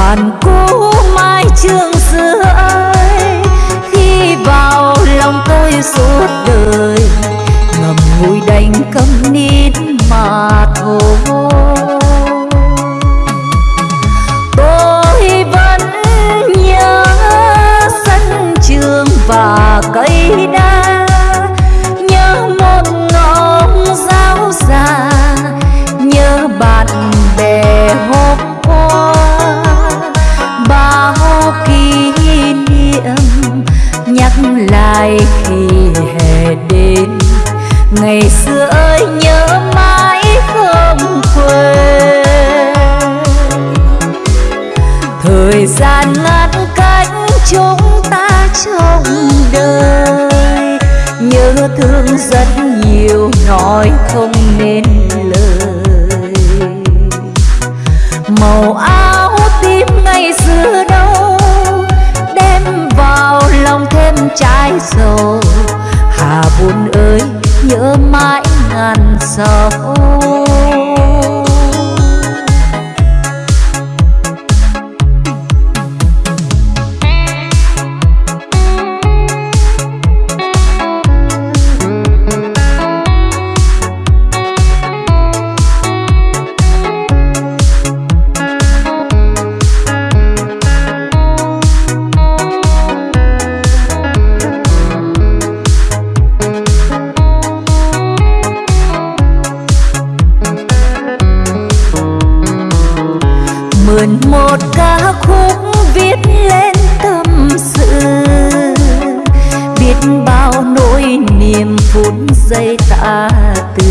bạn cũ mai trường xưa ơi khi vào lòng tôi suốt đời ngầm ngùi đánh câm nít mà thôi. ngày xưa ơi, nhớ mãi không quên. Thời gian ngăn cách chúng ta trong đời nhớ thương rất nhiều, nói không nên lời. Màu áo tim ngày xưa đâu, đem vào lòng thêm trái sầu hà buồn ơi nhớ mãi ngàn sầu mượn một ca khúc viết lên tâm sự. Biết bao nỗi niềm phút giây ta từ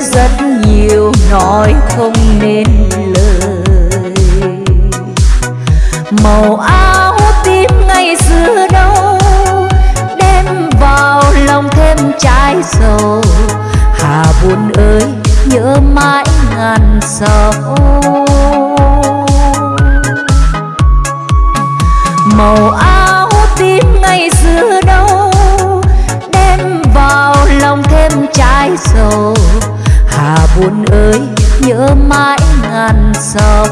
rất nhiều, nói không nên lời. Màu áo tím ngày xưa đâu, đem vào lòng thêm trái sầu. Hà buồn ơi, nhớ mãi ngàn sầu. Màu áo tím ngày xưa đâu, đem vào lòng thêm trái sầu buồn ơi nhớ mãi ngàn sầu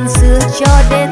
nơi xưa cho đến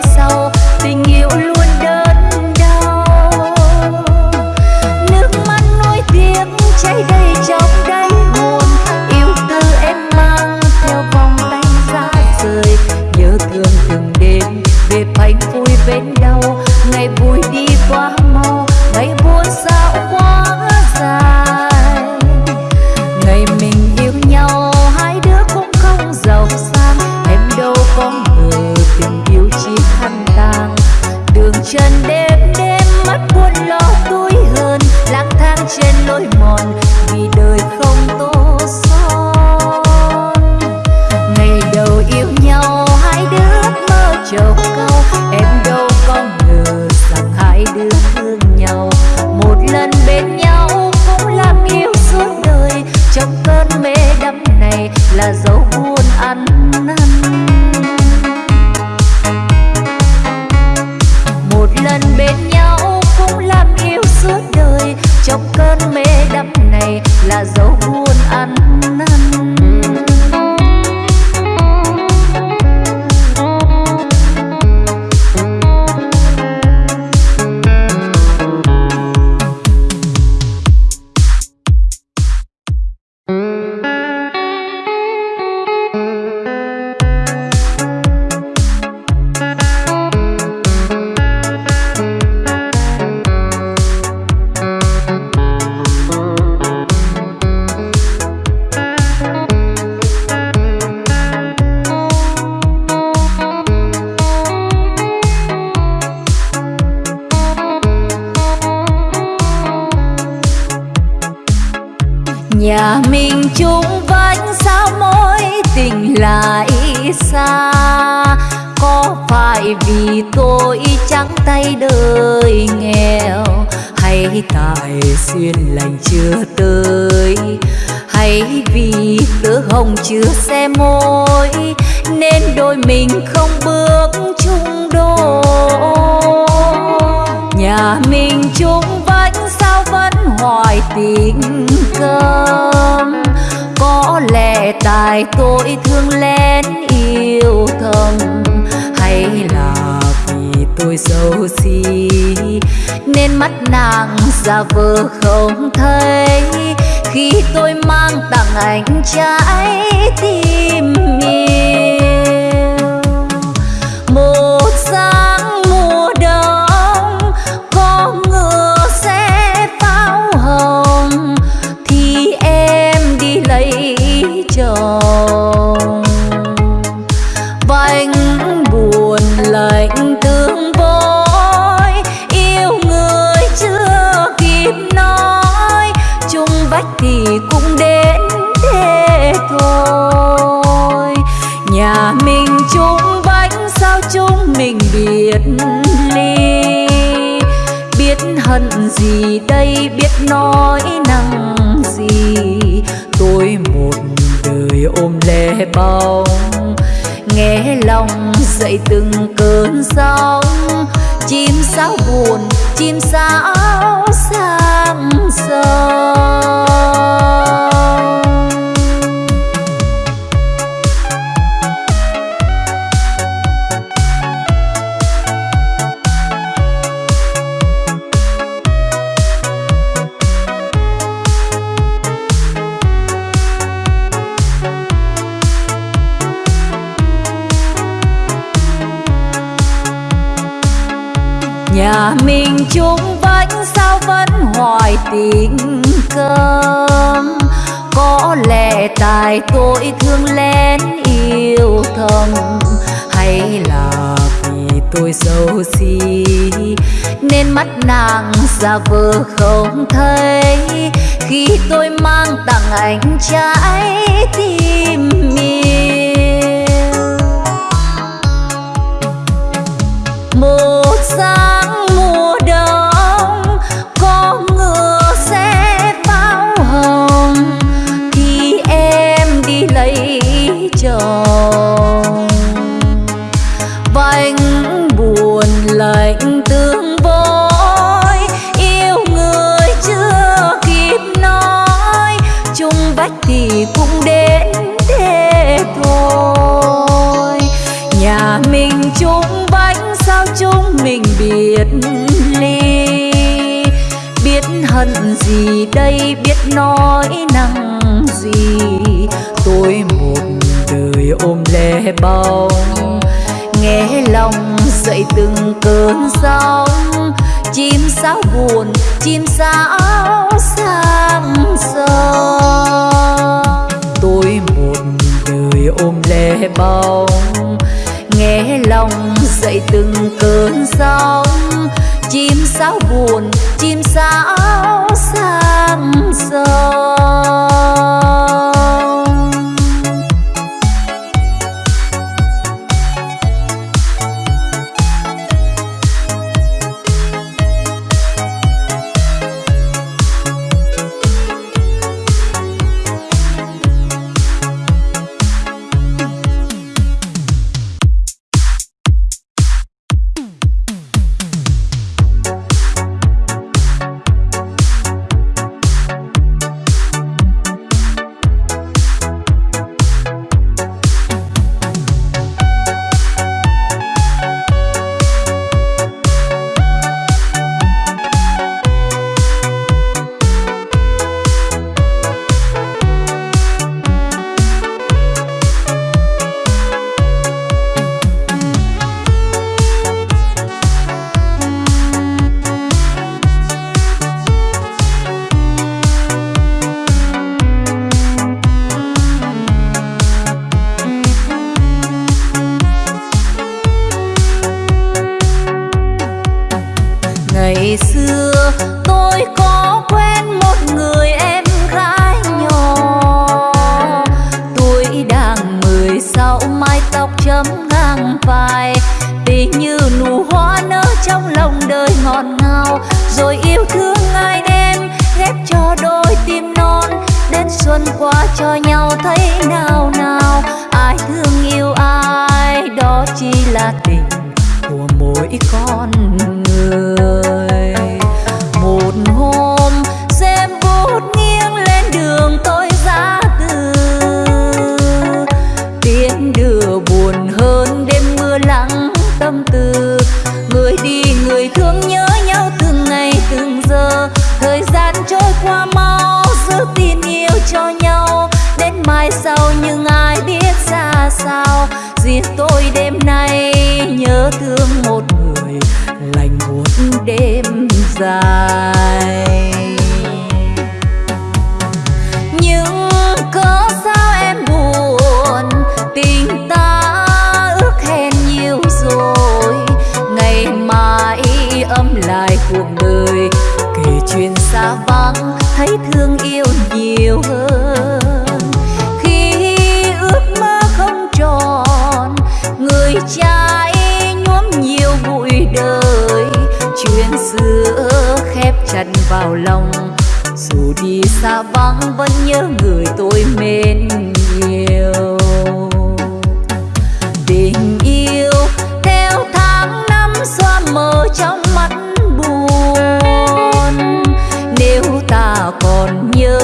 còn nhớ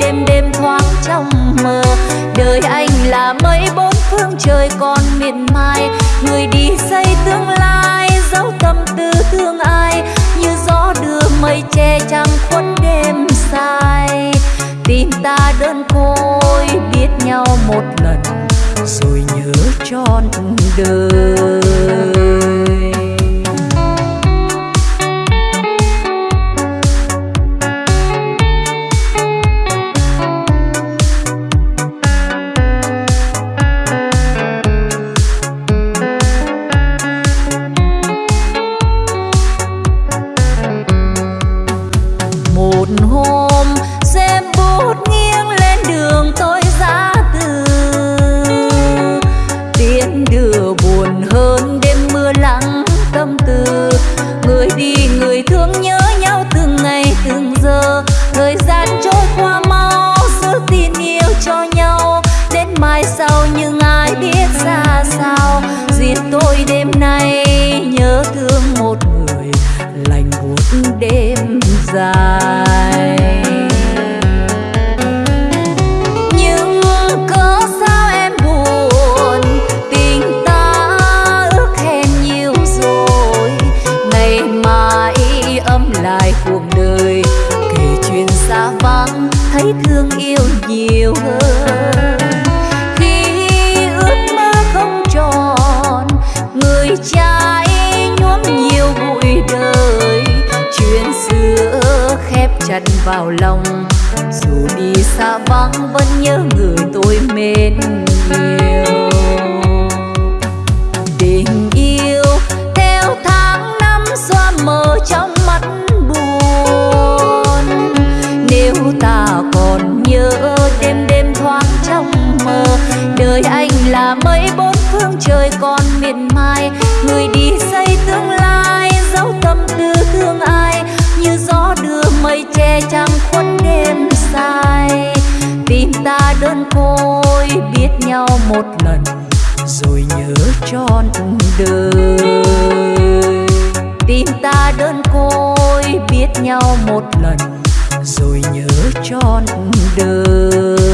đêm đêm thoáng trong mơ. Đời anh là mấy bốn phương trời còn miền mai người đi xây tương lai dấu tâm tư thương ai. Như gió đưa mây che trăng khuất đêm sai tim ta đơn côi, biết nhau một lần, rồi nhớ trọn đời. vào lòng. Dù đi xa vắng vẫn nhớ người tôi mến yêu thôi biết nhau một lần, rồi nhớ trọn đời. Tim ta đơn côi biết nhau một lần, rồi nhớ trọn đời.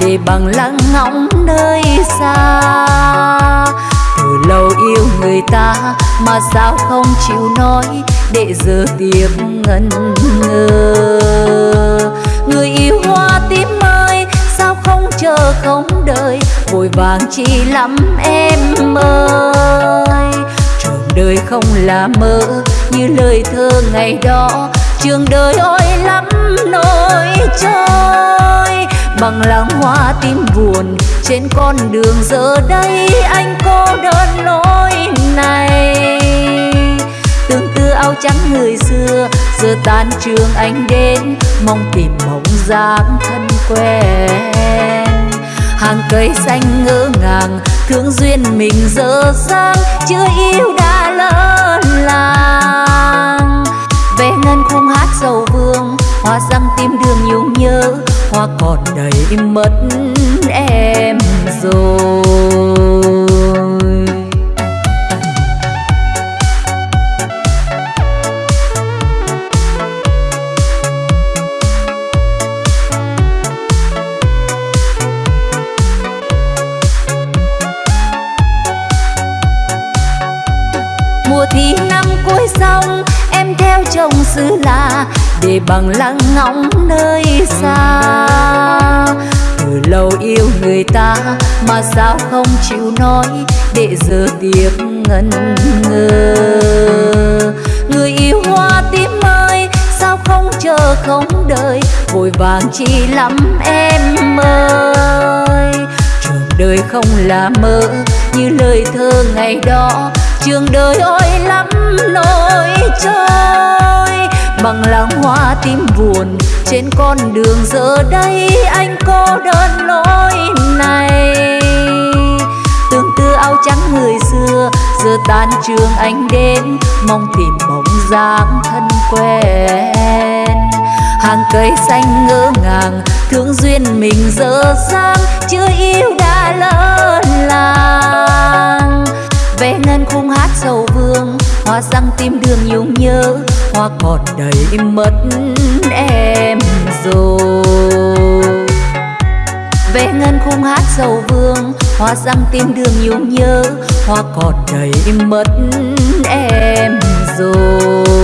Để bằng lăng ngóng nơi xa. Từ lâu yêu người ta mà sao không chịu nói để giờ tiếp ngân ngơ. Người yêu hoa tím ơi, sao không chờ không đợi, vội vàng chi lắm em ơi. Trường đời không là mơ như lời thơ ngày đó, trường đời ôi lắm nỗi trôi bằng lăng hoa tim buồn, trên con đường giờ đây anh cô đơn lối này. Tương tư áo trắng người xưa, giờ tan trường anh đến, mong tìm mộng dáng thân quen. Hàng cây xanh ngỡ ngàng, thương duyên mình dở dang, chưa yêu đã lỡ làng. Về ngân khung hát sầu vương, hoa răng tim đường nhung nhớ hoa còn đầy mất em rồi. Mùa thi năm cuối xong, em theo chồng xứ là để bằng lăng ngóng nơi xa. Từ lâu yêu người ta mà sao không chịu nói để giờ tiếc ngần ngơ người yêu hoa tím ơi, sao không chờ không đợi? Vội vàng chi lắm em ơi. Trường đời không là mơ như lời thơ ngày đó. Trường đời ôi lắm nỗi trôi bằng làng hoa tim buồn. Trên con đường giờ đây anh cô đơn lối này. Tương tư áo trắng người xưa, giờ tan trường anh đến. Mong tìm bóng dáng thân quen. Hàng cây xanh ngỡ ngàng, thương duyên mình dở dang. Chưa yêu đã lỡ làng. Vẽ ngân khung hát sầu vương, hoa răng tim đường nhung nhớ hoa còn đầy mất em rồi. Về ngân khung hát sầu vương, hoa răng tim đường nhung nhớ. Hoa còn đầy mất em rồi.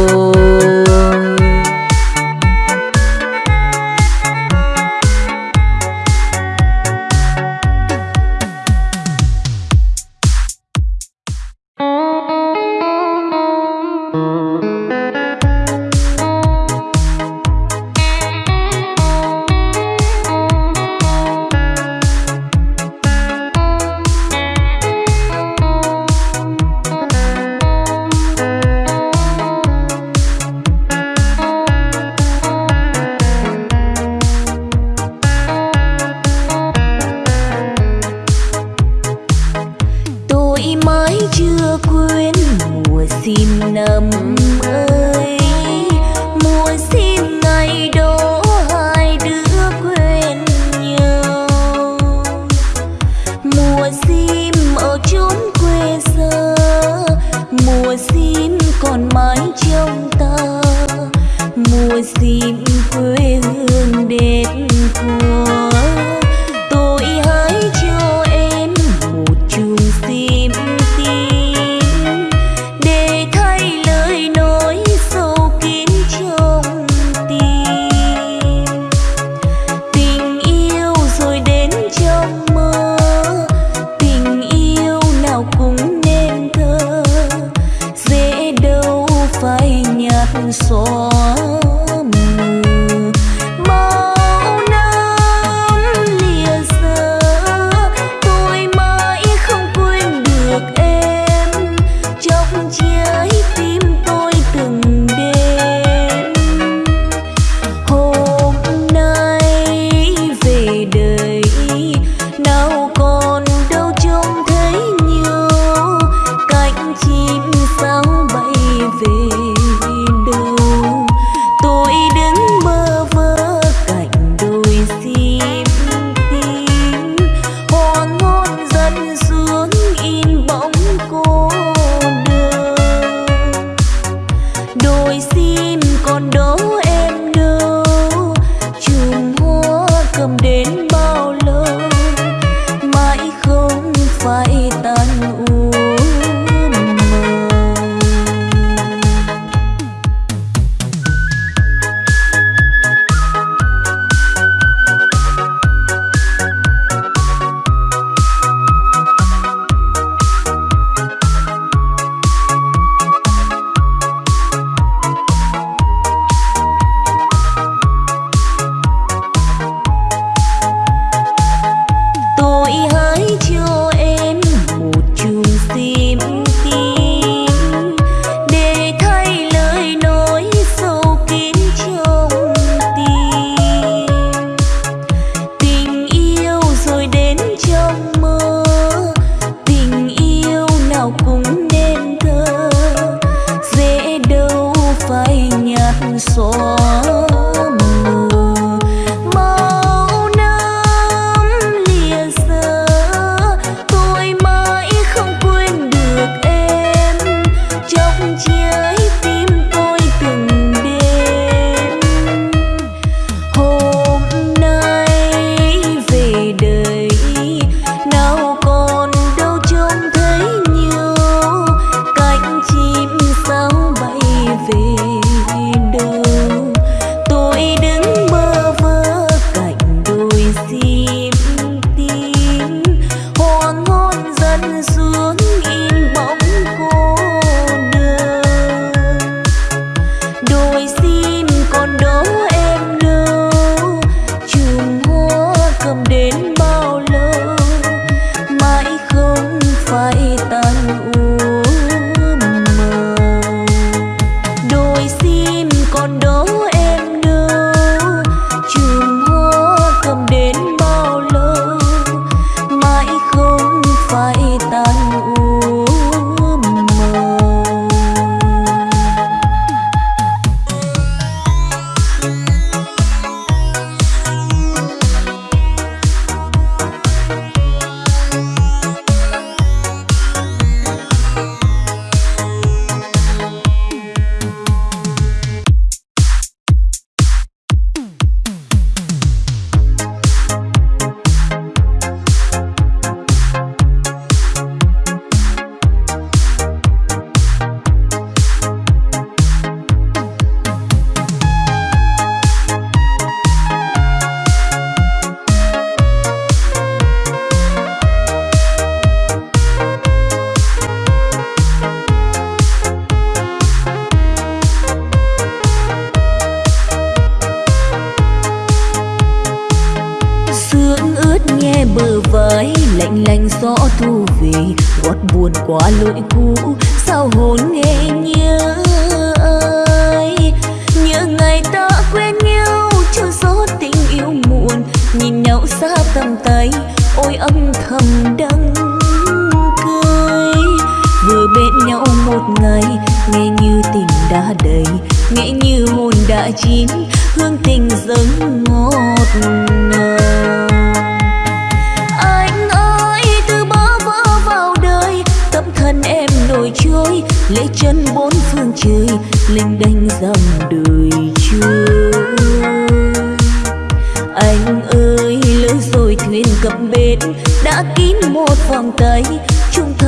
锁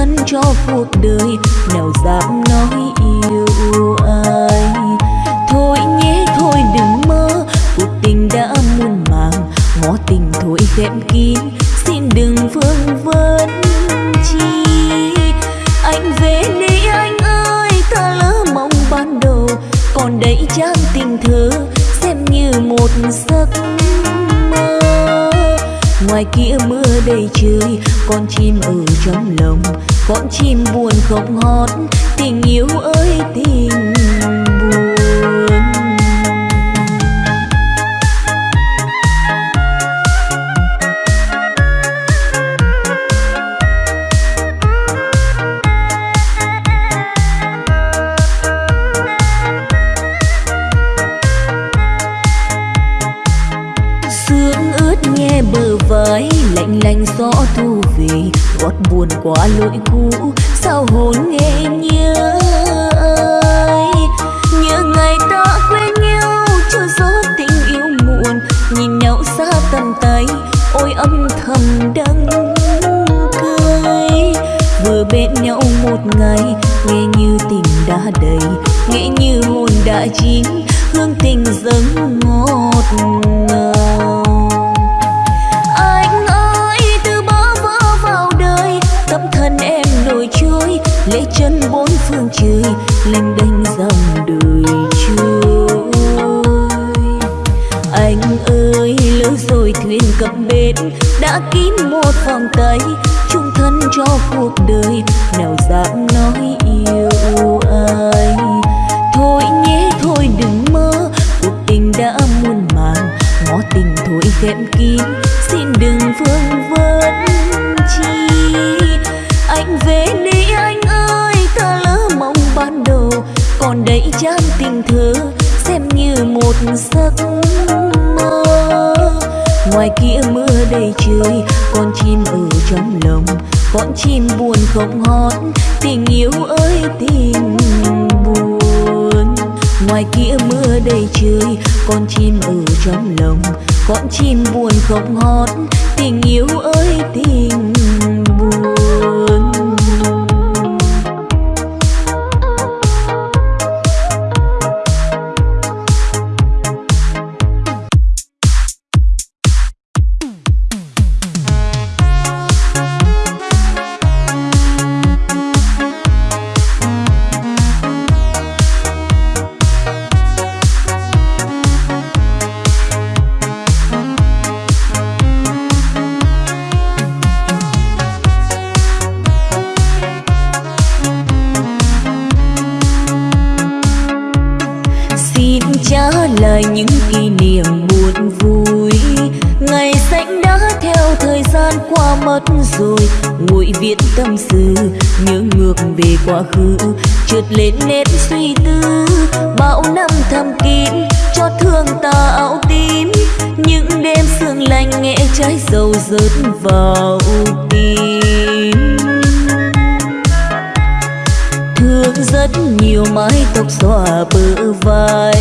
dẫn cho cuộc đời. Nào dám nói yêu ai. Thôi nhé, thôi đừng mơ. Cuộc tình đã muôn màng. Ngó tình thôi khép kín. Xin đừng vương vấn chi. Anh về đi anh ơi, ta lỡ mong ban đầu. Còn đây trang tình thơ, xem như một giấc ngoài kia mưa đầy trời. Con chim ở trong lòng, con chim buồn không hót. Tình yêu ơi, tình người gót buồn quá lỗi cũ, sao hồn nghe nhớ ơi? Nhớ ngày ta quen nhau, chưa gió tình yêu muộn, nhìn nhau xa tầm tay, ôi âm thầm đắng cười. Vừa bên nhau một ngày, nghe như tình đã đầy, nghe như hồn đã chín, hương tình dâng ngọt ngào. Chân bốn phương trời, lênh đênh dòng đời trôi. Anh ơi, lỡ rồi thuyền cập bến, đã kín một vòng tay chung thân cho cuộc đời, nào dám nói đầy con chim ở trong lòng, con chim buồn không hót tình yêu ơi, tình buồn. Ngoài kia mưa đầy trời, con chim ở trong lòng, con chim buồn không hót tình yêu ơi, tình mất rồi. Nguội viện tâm sự, nhớ ngược về quá khứ. Trượt lên nét suy tư, bao năm thầm kín. Cho thương ta áo tím, những đêm sương lạnh nghe trái dầu rớt vào tim. Thương rất nhiều mái tóc xòa bờ vai.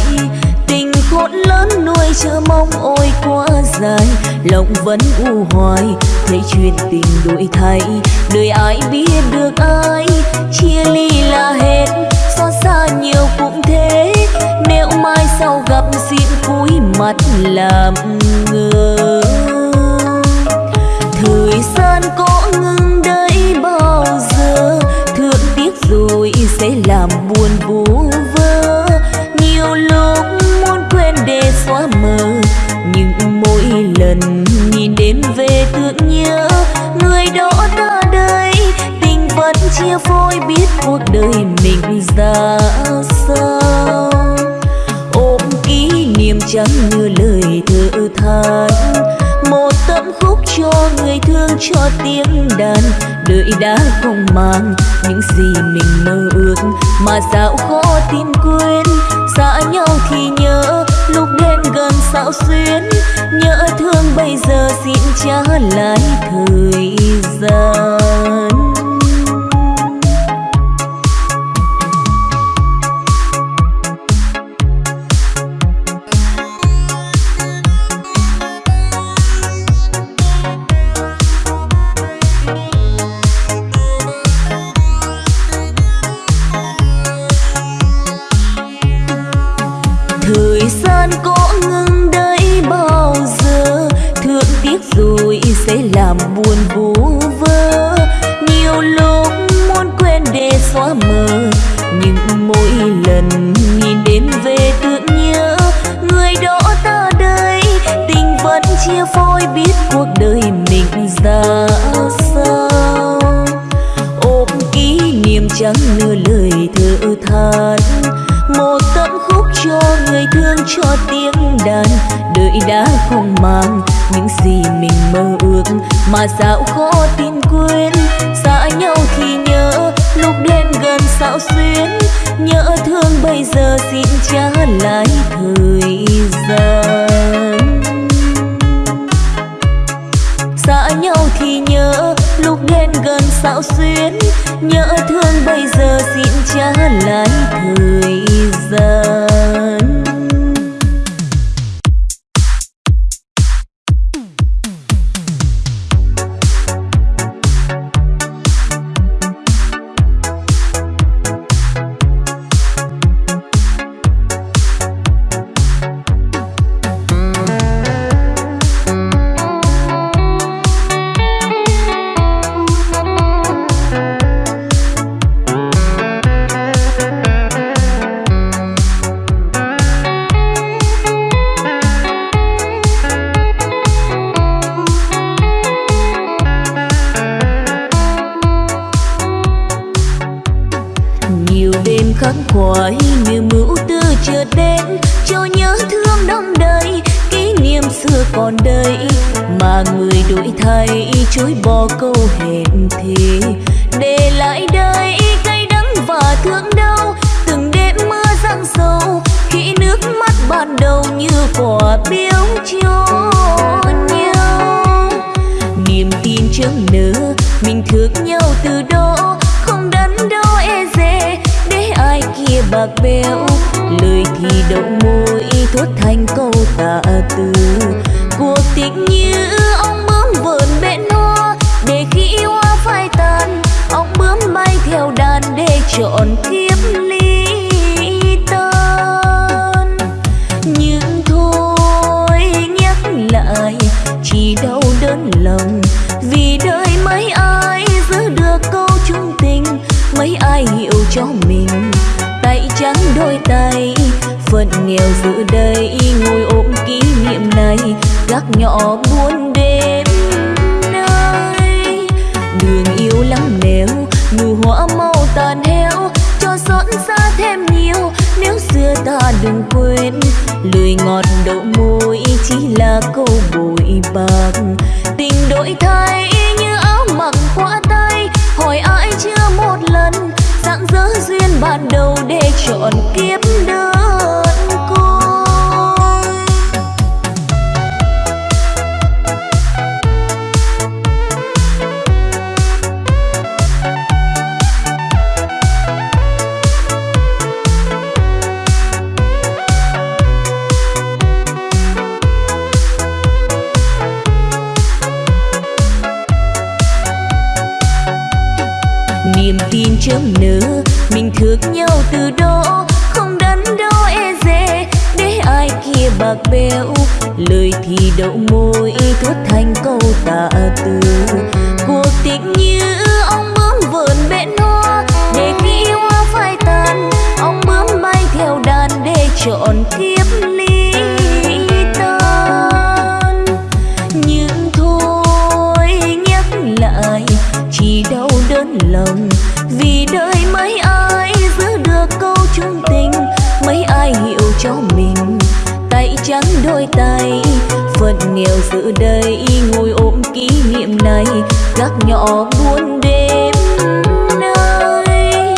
Tình khôn lớn nuôi chờ mong ôi quá dài. Lòng vẫn u hoài thấy chuyện tình đổi thay, đời ai biết được ai. Chia ly là hết, xót xa nhiều cũng thế. Nếu mai sau gặp xin cúi mặt làm ngơ thời gian có ngừng đây bao giờ thương tiếc rồi sẽ làm buồn vui lần nhìn đêm về tưởng nhớ người đó ta đây tình vẫn chia phôi biết cuộc đời mình ra sao. Ôm kỷ niệm chẳng như lời thơ than. Một tấm khúc cho người thương cho tiếng đàn. Đời đã không mang những gì mình mơ ước mà sao khó tin quên. Xa nhau thì nhớ, lúc đêm gần sao xuyến nhớ thương bây giờ xin trả lại thời gian. Đàn. Một tấm khúc cho người thương, cho tiếng đàn. Đời đã không mang những gì mình mơ ước mà sao khó tin quên. Xa nhau thì nhớ, lúc đến gần sao xuyến. Nhớ thương bây giờ xin trả lại thời gian. Xa nhau thì nhớ, lúc đến gần sao xuyến nhớ thương bây giờ xin trả lại thời gian. chớm nở mình thương nhau từ đó, không đắn đo e dè. Để ai kia bạc bẽo, lời thì đậu môi thốt thành câu tà từ. Cuộc tình như ông bướm vườn bên hoa, để khi hoa phai tàn ông bướm bay theo đàn để chọn kiếp cho mình. Tay trắng đôi tay phận nghèo giữ đây ngồi ôm kỷ niệm này. Gác nhỏ buôn đêm nay,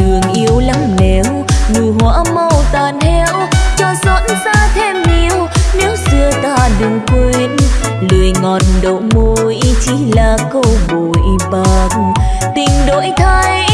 đường yêu lắm nẻo nụ hoa màu tàn heo cho dọn ra thêm yêu nếu xưa ta đừng quên. Lười ngọt đậu môi, chỉ là câu bồi bạc. Tình đổi thay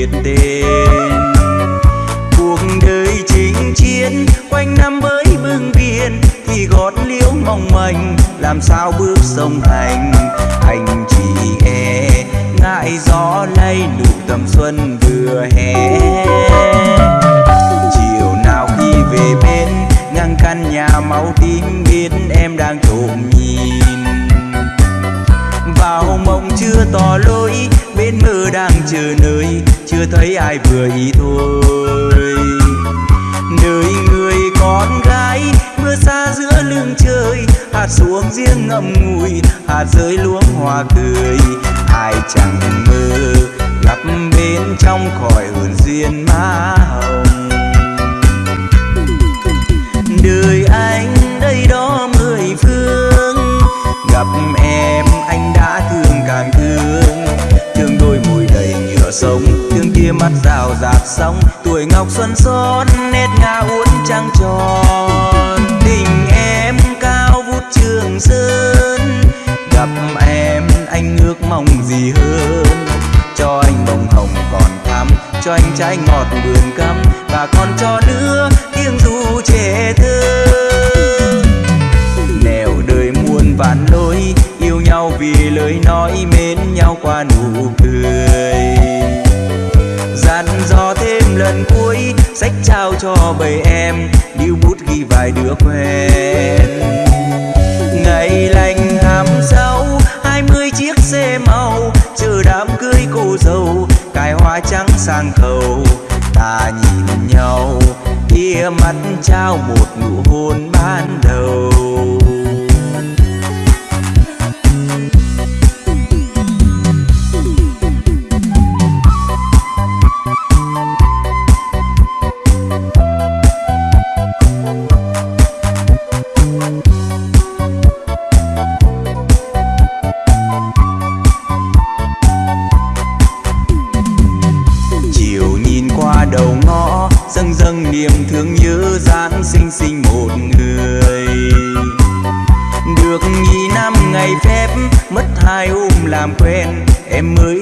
biết tên. Cuộc đời chính chiến, quanh năm với bưng biên thì gót liễu mong manh, làm sao bước sông này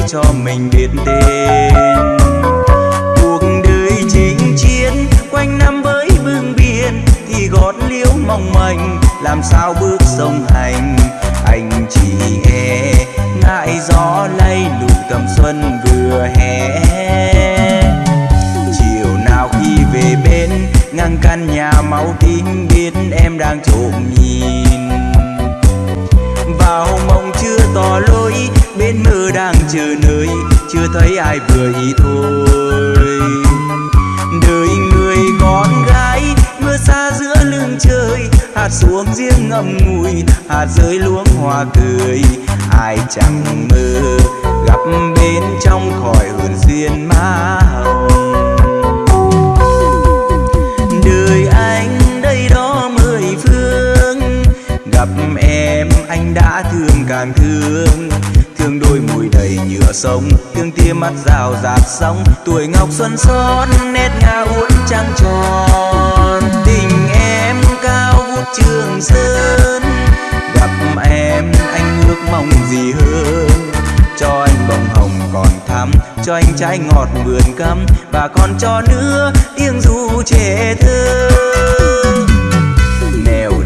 cho mình biết tên. Cuộc đời chính chiến, quanh năm với bưng biển thì gót liễu mong manh, làm sao bước sông hành. Anh chỉ e ngại gió lay nụ tầm xuân vừa hè. Chiều nào khi về bên, ngang căn nhà máu tím biết em đang trộm nhìn. Bên mơ đang chờ nơi, chưa thấy ai vừa ý thôi. Đời người con gái, mưa xa giữa lưng trời, hạt xuống riêng ngậm ngùi, hạt rơi luống hoa cười ai chẳng mơ gặp bên trong khỏi hồn duyên má hồng. Gặp em anh đã thương càng thương. Thương đôi mùi đầy nhựa sông thương tia mắt rào rạt sóng. Tuổi ngọc xuân son, nét ngà uốn trăng tròn. Tình em cao vút trường sơn, gặp em anh ước mong gì hơn? Cho anh bông hồng còn thắm, cho anh trái ngọt vườn cắm. Và còn cho nữa tiếng ru trẻ thơ.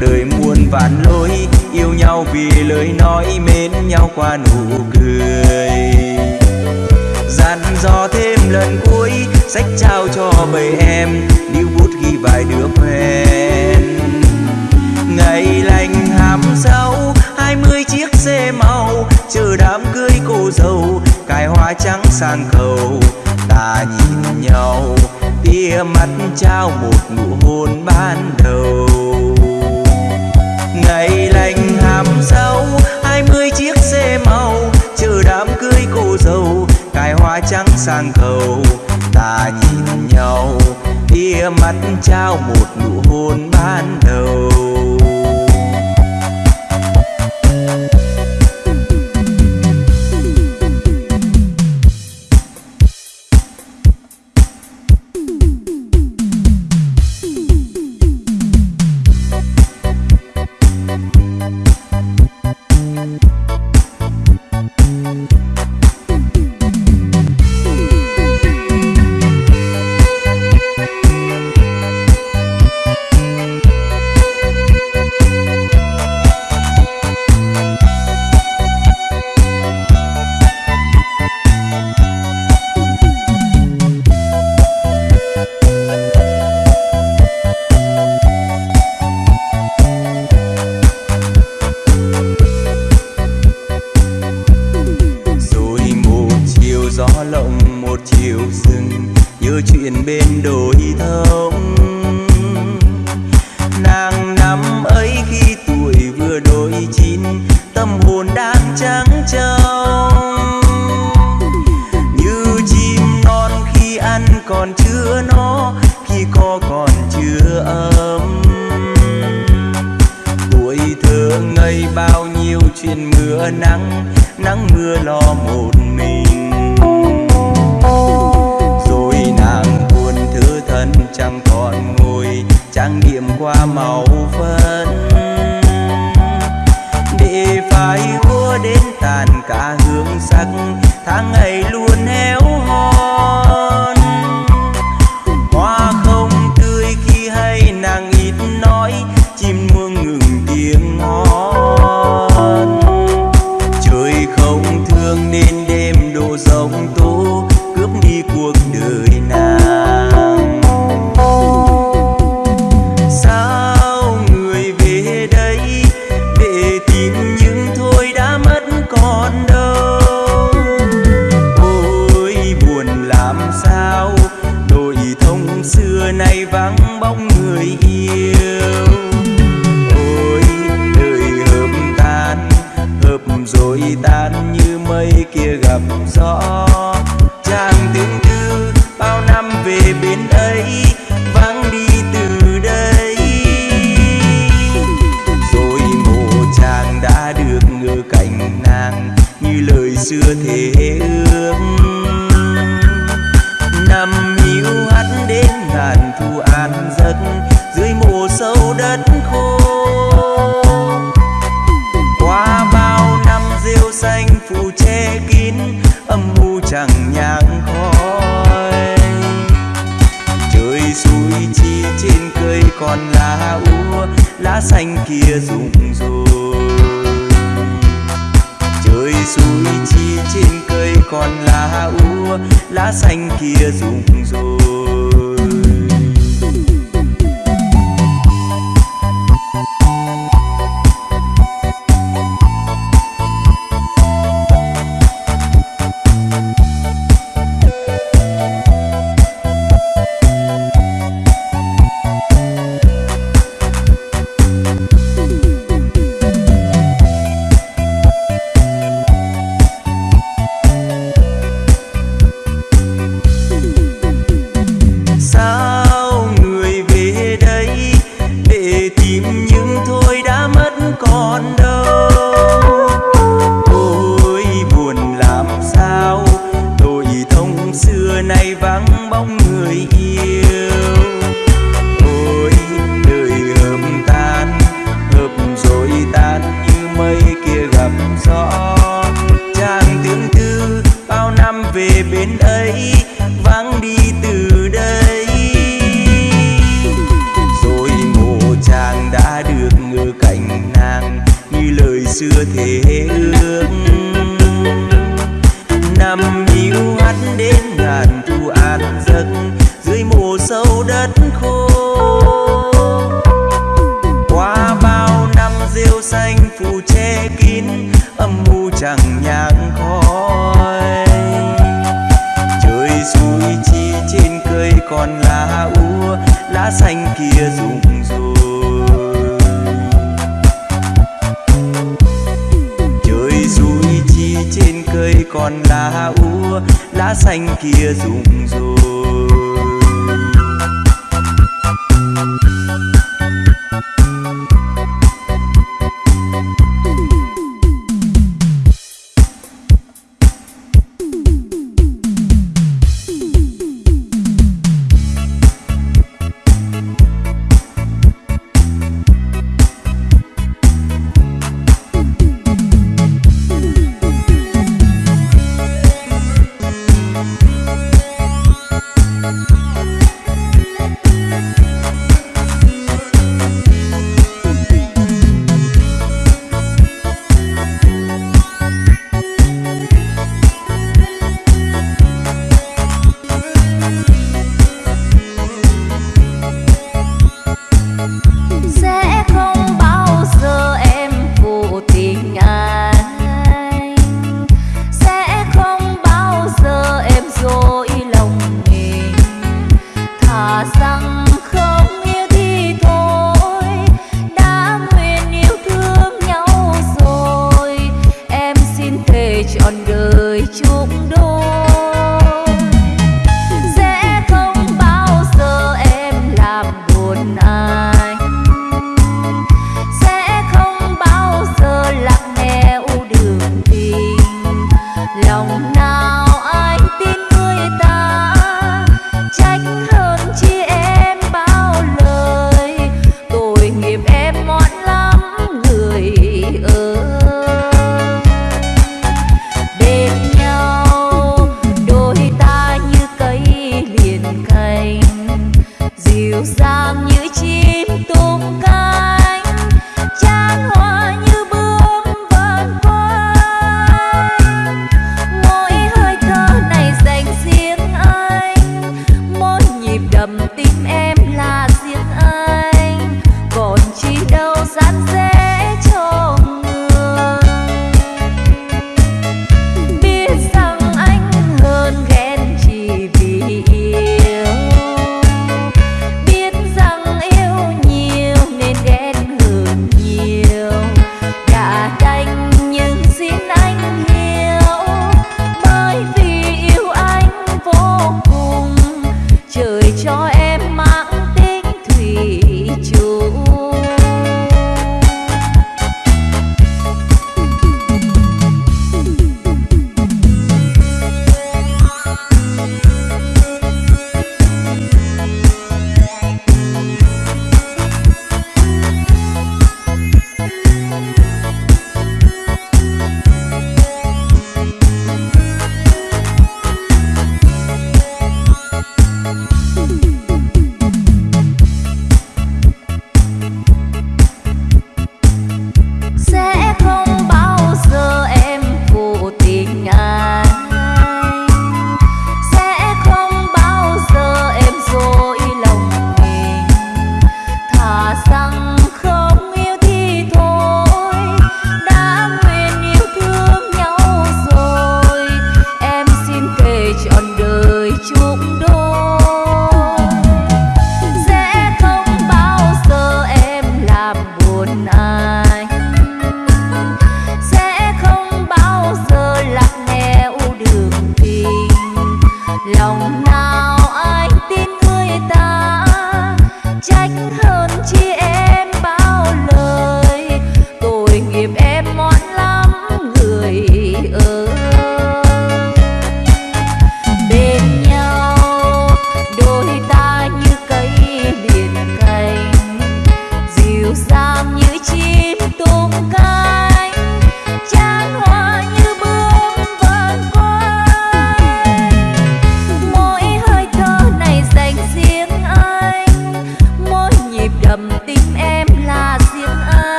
Đời muôn vạn lối yêu nhau vì lời nói mến nhau qua nụ cười. Dặn dò thêm lần cuối, sách trao cho bầy em điêu bút ghi vài đứa quen. Ngày lành hàm sau hai mươi chiếc xe màu chờ đám cưới cô dâu, cài hoa trắng sang cầu ta nhìn nhau, tia mắt trao một nụ hôn ban đầu. Ngày lành làm sao? Hai mươi chiếc xe màu chờ đám cưới cô dâu, cài hoa trắng sang cầu ta nhìn nhau tia mắt trao một nụ hôn ban đầu.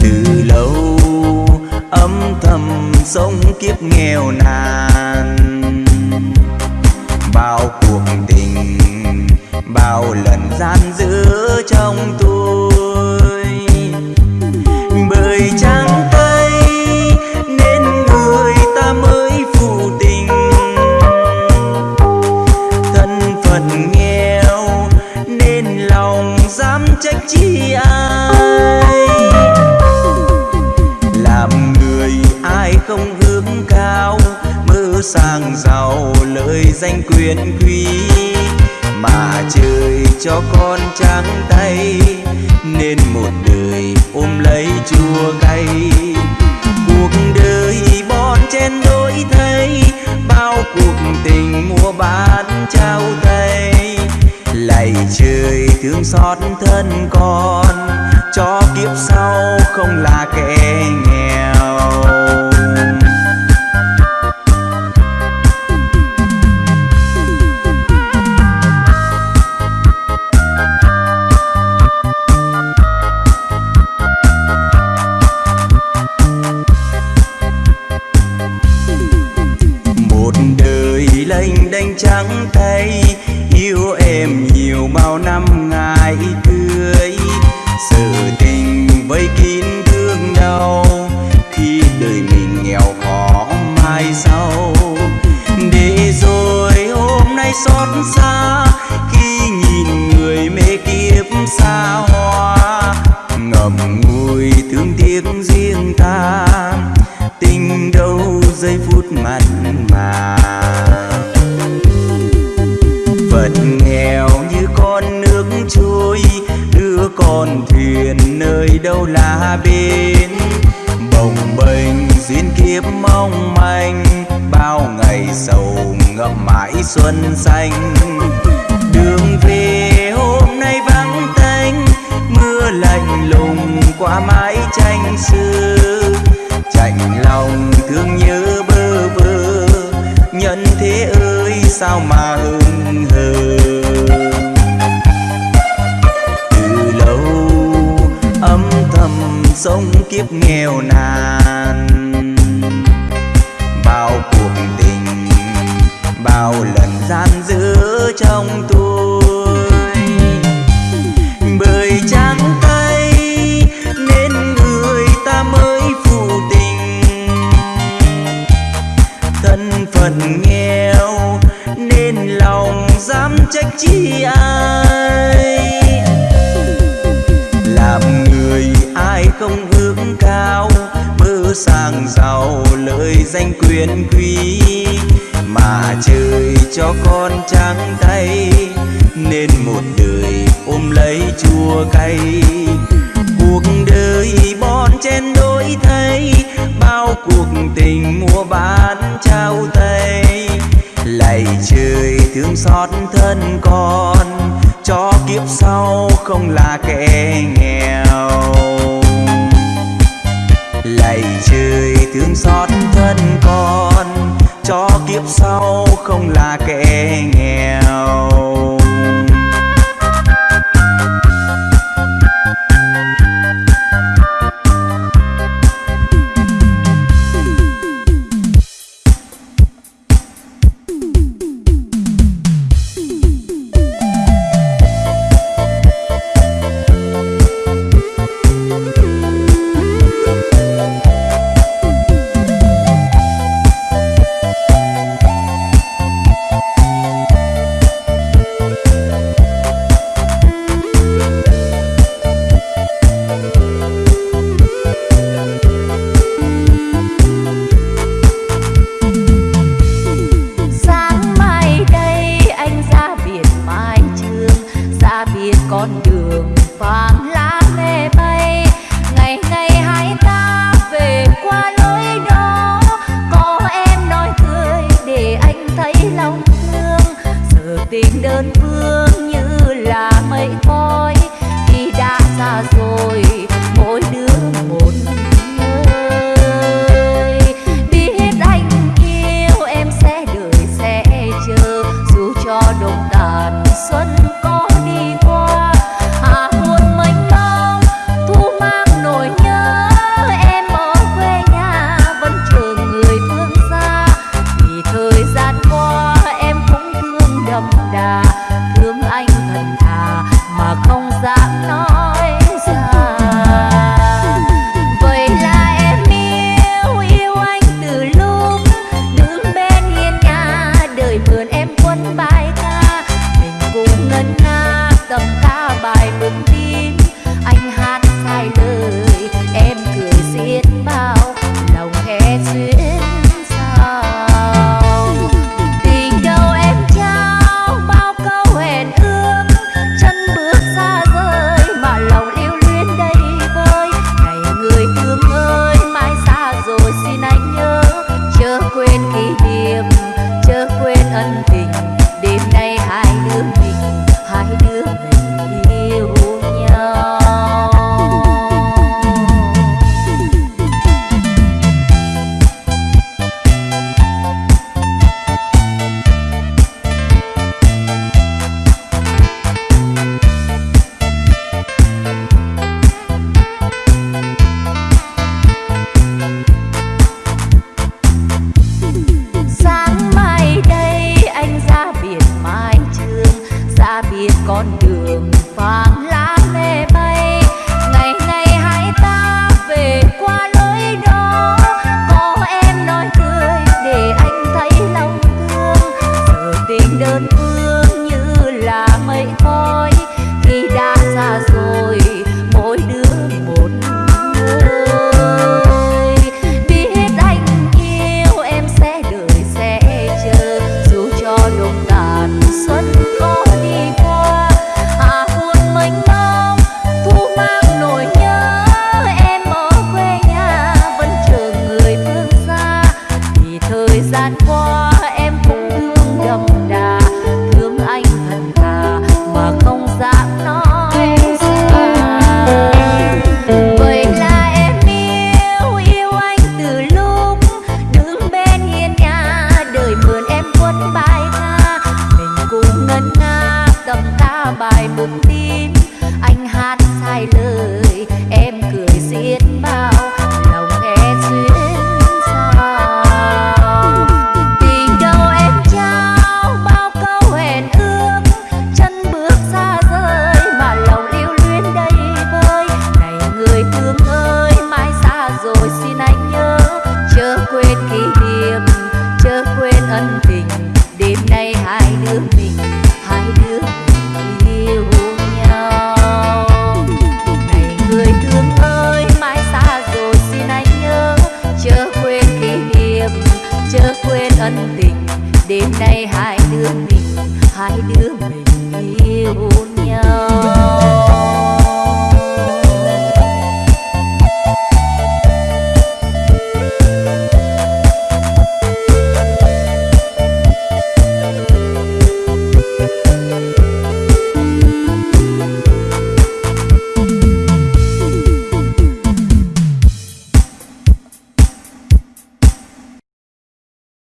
từ lâu âm thầm sống kiếp nghèo nàn. Bao cuộc tình, bao lần gian dữ trong tôi. xanh quyền quý, mà trời cho con trắng tay, nên một đời ôm lấy chua cay cuộc đời bon chen đôi thay, bao cuộc tình mua bán trao tay lạy trời thương xót thân con, cho kiếp sau không là kẻ nghèo. phận nghèo, nên lòng dám trách chi ai. Làm người ai không hướng cao, mơ sang giàu lợi danh quyền quý. Mà trời cho con trắng tay, nên một đời ôm lấy chua cay. Cuộc đời bon chen đôi thay cuộc tình mua bán trao tay. Lạy trời thương xót thân con, cho kiếp sau không là kẻ nghèo. Lạy trời thương xót thân con, cho kiếp sau không là kẻ nghèo.